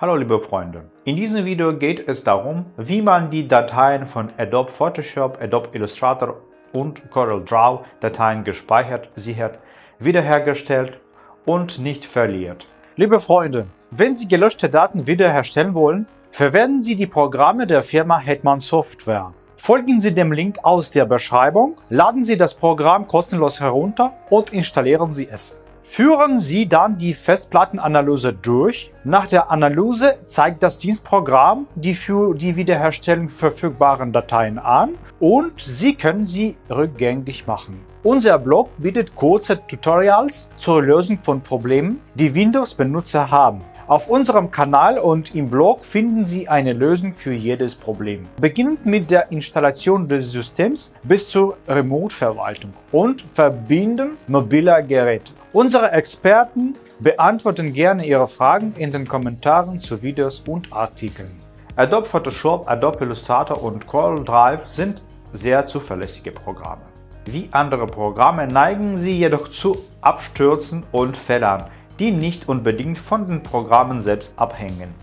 Hallo liebe Freunde, in diesem Video geht es darum, wie man die Dateien von Adobe Photoshop, Adobe Illustrator und CorelDRAW Dateien gespeichert, sichert, wiederhergestellt und nicht verliert. Liebe Freunde, wenn Sie gelöschte Daten wiederherstellen wollen, verwenden Sie die Programme der Firma Hetman Software. Folgen Sie dem Link aus der Beschreibung, laden Sie das Programm kostenlos herunter und installieren Sie es. Führen Sie dann die Festplattenanalyse durch. Nach der Analyse zeigt das Dienstprogramm die für die Wiederherstellung verfügbaren Dateien an und Sie können sie rückgängig machen. Unser Blog bietet kurze Tutorials zur Lösung von Problemen, die Windows-Benutzer haben. Auf unserem Kanal und im Blog finden Sie eine Lösung für jedes Problem. Beginnend mit der Installation des Systems bis zur Remote-Verwaltung und Verbinden mobiler Geräte. Unsere Experten beantworten gerne Ihre Fragen in den Kommentaren zu Videos und Artikeln. Adobe Photoshop, Adobe Illustrator und CorelDRAW sind sehr zuverlässige Programme. Wie andere Programme neigen sie jedoch zu Abstürzen und Fehlern, die nicht unbedingt von den Programmen selbst abhängen.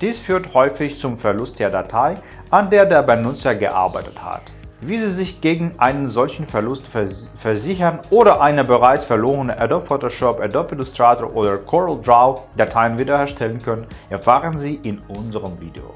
Dies führt häufig zum Verlust der Datei, an der der Benutzer gearbeitet hat. Wie Sie sich gegen einen solchen Verlust versichern oder eine bereits verlorene Adobe Photoshop, Adobe Illustrator oder CorelDRAW Dateien wiederherstellen können, erfahren Sie in unserem Video.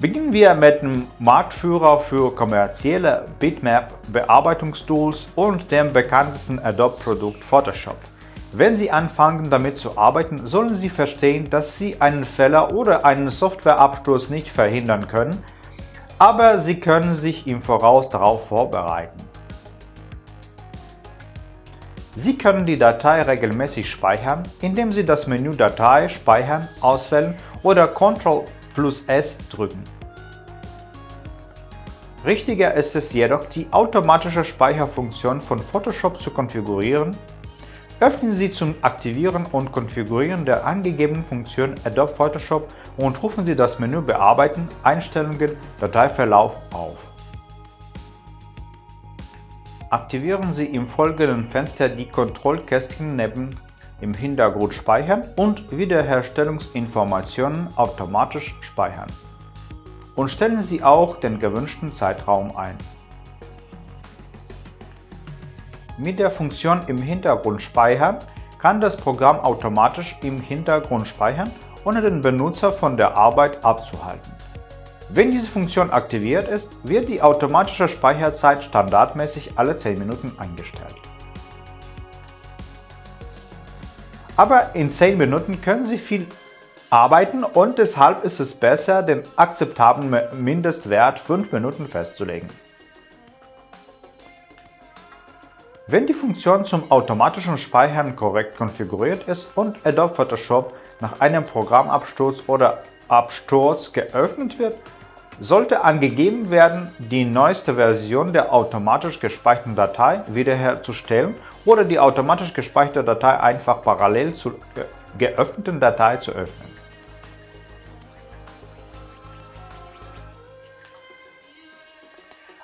Beginnen wir mit dem Marktführer für kommerzielle Bitmap-Bearbeitungstools und dem bekanntesten Adobe-Produkt Photoshop. Wenn Sie anfangen damit zu arbeiten, sollen Sie verstehen, dass Sie einen Fehler oder einen Softwareabsturz nicht verhindern können, aber Sie können sich im Voraus darauf vorbereiten. Sie können die Datei regelmäßig speichern, indem Sie das Menü Datei speichern auswählen oder Ctrl plus S drücken. Richtiger ist es jedoch, die automatische Speicherfunktion von Photoshop zu konfigurieren Öffnen Sie zum Aktivieren und Konfigurieren der angegebenen Funktion Adobe Photoshop und rufen Sie das Menü Bearbeiten, Einstellungen, Dateiverlauf auf. Aktivieren Sie im folgenden Fenster die Kontrollkästchen neben im Hintergrund Speichern und Wiederherstellungsinformationen automatisch speichern. Und stellen Sie auch den gewünschten Zeitraum ein. Mit der Funktion im Hintergrund speichern kann das Programm automatisch im Hintergrund speichern, ohne den Benutzer von der Arbeit abzuhalten. Wenn diese Funktion aktiviert ist, wird die automatische Speicherzeit standardmäßig alle 10 Minuten eingestellt. Aber in 10 Minuten können Sie viel arbeiten und deshalb ist es besser, den akzeptablen Mindestwert 5 Minuten festzulegen. Wenn die Funktion zum automatischen Speichern korrekt konfiguriert ist und Adobe Photoshop nach einem Programmabsturz oder Absturz geöffnet wird, sollte angegeben werden, die neueste Version der automatisch gespeicherten Datei wiederherzustellen oder die automatisch gespeicherte Datei einfach parallel zur geöffneten Datei zu öffnen.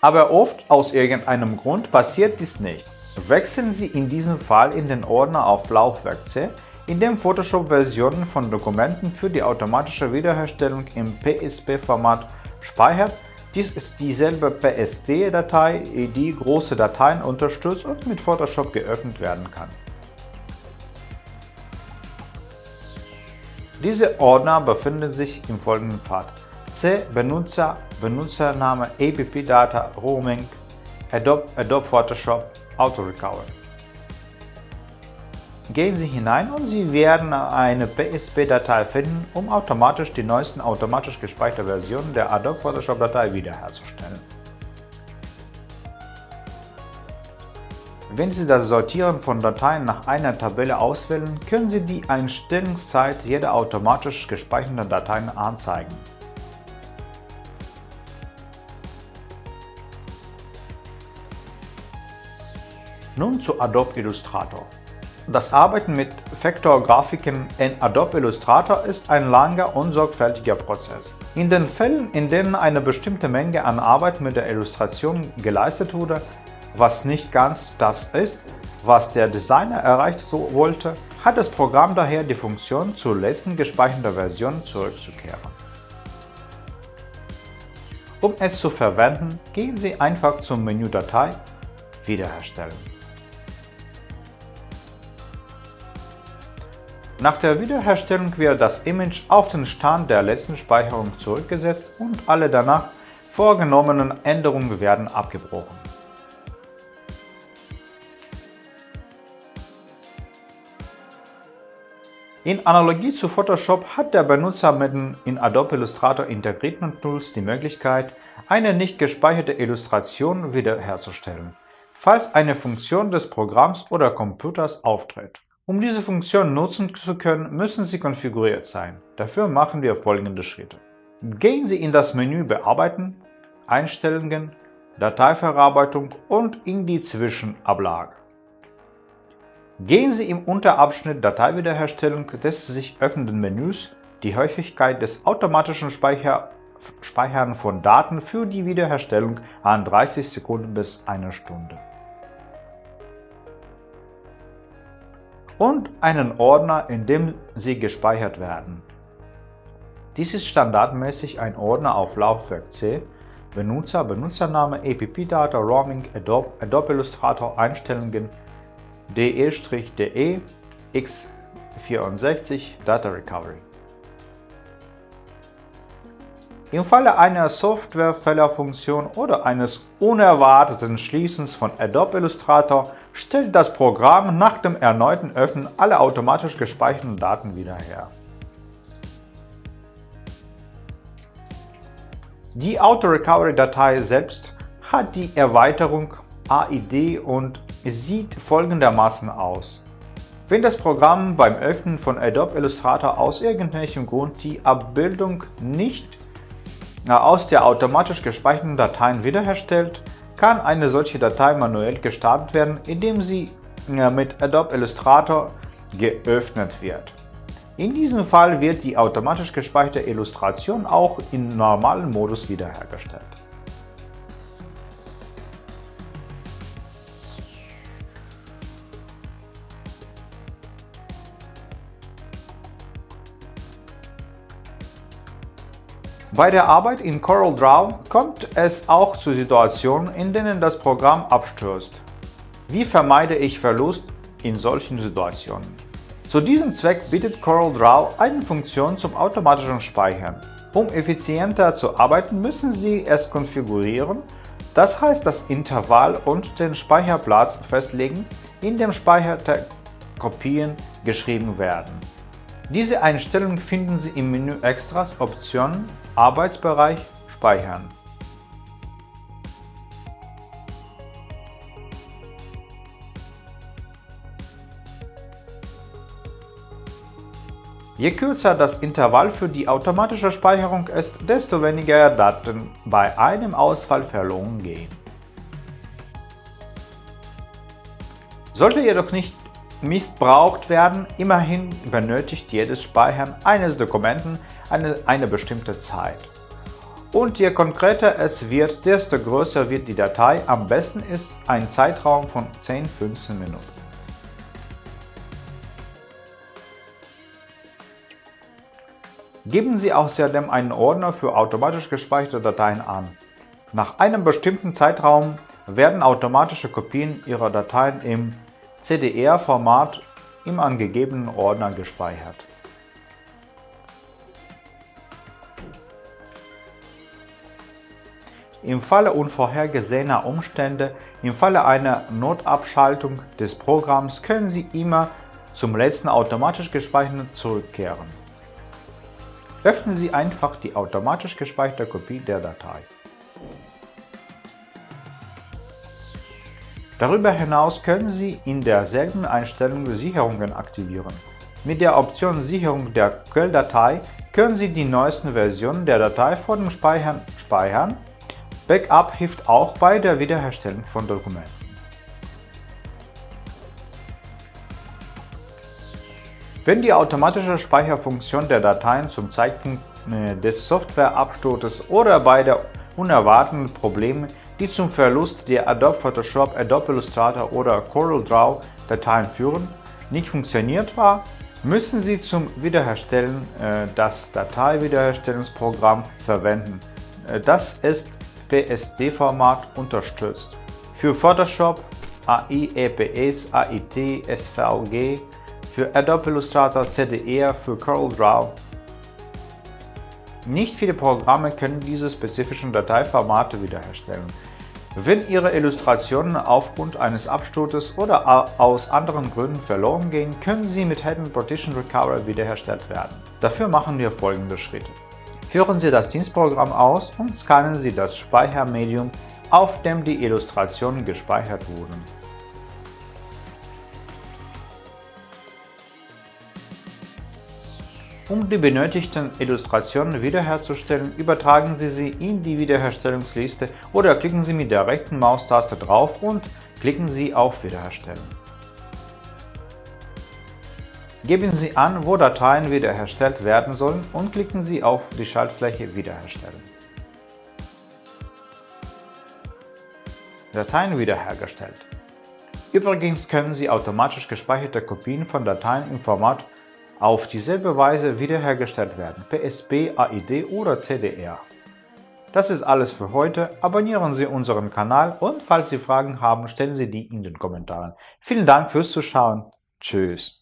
Aber oft aus irgendeinem Grund passiert dies nicht. Wechseln Sie in diesem Fall in den Ordner auf Laufwerk C, in dem Photoshop Versionen von Dokumenten für die automatische Wiederherstellung im PSP-Format speichert. Dies ist dieselbe PSD-Datei, die große Dateien unterstützt und mit Photoshop geöffnet werden kann. Diese Ordner befinden sich im folgenden Pfad. C Benutzer, Benutzername, APP Data, Roaming, Adobe, Adobe Photoshop, Auto-Recover. Gehen Sie hinein und Sie werden eine PSP-Datei finden, um automatisch die neuesten automatisch gespeicherte Versionen der Adobe Photoshop-Datei wiederherzustellen. Wenn Sie das Sortieren von Dateien nach einer Tabelle auswählen, können Sie die Einstellungszeit jeder automatisch gespeicherten Dateien anzeigen. Nun zu Adobe Illustrator. Das Arbeiten mit Vektorgrafiken in Adobe Illustrator ist ein langer und sorgfältiger Prozess. In den Fällen, in denen eine bestimmte Menge an Arbeit mit der Illustration geleistet wurde, was nicht ganz das ist, was der Designer erreicht so wollte, hat das Programm daher die Funktion, zur letzten gespeicherten Version zurückzukehren. Um es zu verwenden, gehen Sie einfach zum Menü Datei Wiederherstellen. Nach der Wiederherstellung wird das Image auf den Stand der letzten Speicherung zurückgesetzt und alle danach vorgenommenen Änderungen werden abgebrochen. In Analogie zu Photoshop hat der Benutzer mit den in Adobe Illustrator integrierten Tools die Möglichkeit, eine nicht gespeicherte Illustration wiederherzustellen, falls eine Funktion des Programms oder Computers auftritt. Um diese Funktion nutzen zu können, müssen sie konfiguriert sein. Dafür machen wir folgende Schritte. Gehen Sie in das Menü Bearbeiten, Einstellungen, Dateiverarbeitung und in die Zwischenablage. Gehen Sie im Unterabschnitt Dateiwiederherstellung des sich öffnenden Menüs die Häufigkeit des automatischen Speicher Speichern von Daten für die Wiederherstellung an 30 Sekunden bis eine Stunde. Und einen Ordner, in dem sie gespeichert werden. Dies ist standardmäßig ein Ordner auf Laufwerk C, Benutzer, Benutzername, EPP-Data, Roaming, Adobe, Adobe Illustrator, Einstellungen, de-de, x64, Data Recovery. Im Falle einer Softwarefehlerfunktion oder eines unerwarteten Schließens von Adobe Illustrator stellt das Programm nach dem erneuten Öffnen alle automatisch gespeicherten Daten wieder her. Die Auto-Recovery-Datei selbst hat die Erweiterung AID und sieht folgendermaßen aus. Wenn das Programm beim Öffnen von Adobe Illustrator aus irgendwelchem Grund die Abbildung nicht aus der automatisch gespeicherten Dateien wiederherstellt, kann eine solche Datei manuell gestartet werden, indem sie mit Adobe Illustrator geöffnet wird. In diesem Fall wird die automatisch gespeicherte Illustration auch im normalen Modus wiederhergestellt. Bei der Arbeit in CorelDRAW kommt es auch zu Situationen, in denen das Programm abstürzt. Wie vermeide ich Verlust in solchen Situationen? Zu diesem Zweck bietet CorelDRAW eine Funktion zum automatischen Speichern. Um effizienter zu arbeiten, müssen Sie es konfigurieren, das heißt das Intervall und den Speicherplatz festlegen, in dem Speicher Kopien geschrieben werden. Diese Einstellung finden Sie im Menü Extras Optionen Arbeitsbereich Speichern. Je kürzer das Intervall für die automatische Speicherung ist, desto weniger Daten bei einem Ausfall verloren gehen. Sollte jedoch nicht missbraucht werden, immerhin benötigt jedes Speichern eines Dokumenten eine, eine bestimmte Zeit. Und je konkreter es wird, desto größer wird die Datei. Am besten ist ein Zeitraum von 10-15 Minuten. Geben Sie außerdem einen Ordner für automatisch gespeicherte Dateien an. Nach einem bestimmten Zeitraum werden automatische Kopien Ihrer Dateien im CDR-Format im angegebenen Ordner gespeichert. Im Falle unvorhergesehener Umstände, im Falle einer Notabschaltung des Programms können Sie immer zum letzten automatisch gespeicherten zurückkehren. Öffnen Sie einfach die automatisch gespeicherte Kopie der Datei. Darüber hinaus können Sie in derselben Einstellung Sicherungen aktivieren. Mit der Option Sicherung der Quelldatei können Sie die neuesten Versionen der Datei vor dem Speichern speichern. Backup hilft auch bei der Wiederherstellung von Dokumenten. Wenn die automatische Speicherfunktion der Dateien zum Zeitpunkt äh, des Softwareabsturzes oder bei der unerwarteten Probleme, die zum Verlust der Adobe Photoshop, Adobe Illustrator oder CorelDRAW Dateien führen, nicht funktioniert war, müssen Sie zum Wiederherstellen äh, das Dateiwiederherstellungsprogramm verwenden. Äh, das ist PSD-Format unterstützt. Für Photoshop, AI, EPS, AIT, SVG, für Adobe Illustrator, CDR, für CorelDRAW. Nicht viele Programme können diese spezifischen Dateiformate wiederherstellen. Wenn Ihre Illustrationen aufgrund eines Absturzes oder aus anderen Gründen verloren gehen, können sie mit Hidden Partition Recovery wiederhergestellt werden. Dafür machen wir folgende Schritte. Führen Sie das Dienstprogramm aus und scannen Sie das Speichermedium, auf dem die Illustrationen gespeichert wurden. Um die benötigten Illustrationen wiederherzustellen, übertragen Sie sie in die Wiederherstellungsliste oder klicken Sie mit der rechten Maustaste drauf und klicken Sie auf Wiederherstellen. Geben Sie an, wo Dateien wiederhergestellt werden sollen und klicken Sie auf die Schaltfläche Wiederherstellen. Dateien wiederhergestellt. Übrigens können Sie automatisch gespeicherte Kopien von Dateien im Format auf dieselbe Weise wiederhergestellt werden, PSP, AID oder CDR. Das ist alles für heute, abonnieren Sie unseren Kanal und falls Sie Fragen haben, stellen Sie die in den Kommentaren. Vielen Dank fürs Zuschauen, tschüss.